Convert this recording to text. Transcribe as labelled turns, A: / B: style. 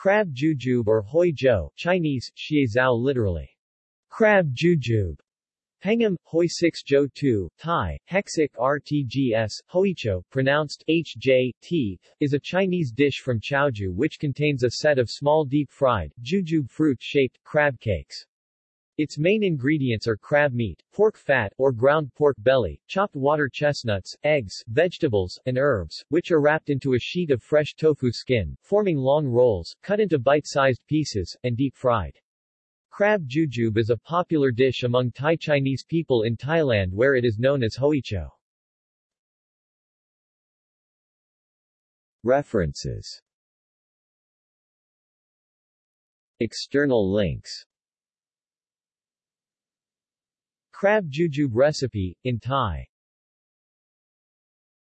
A: Crab jujube or hoi jo, Chinese, xiezao literally. Crab jujube. Peng'im, hoi 6 jo 2, Thai, hexic rtgs, hoicho, pronounced hj, t, is a Chinese dish from Chaozhou which contains a set of small deep-fried, jujube fruit-shaped, crab cakes. Its main ingredients are crab meat, pork fat or ground pork belly, chopped water chestnuts, eggs, vegetables, and herbs, which are wrapped into a sheet of fresh tofu skin, forming long rolls, cut into bite-sized pieces, and deep-fried. Crab jujube is a popular dish among Thai Chinese people in Thailand where it is known as hoicho. References External links Crab jujube recipe, in Thai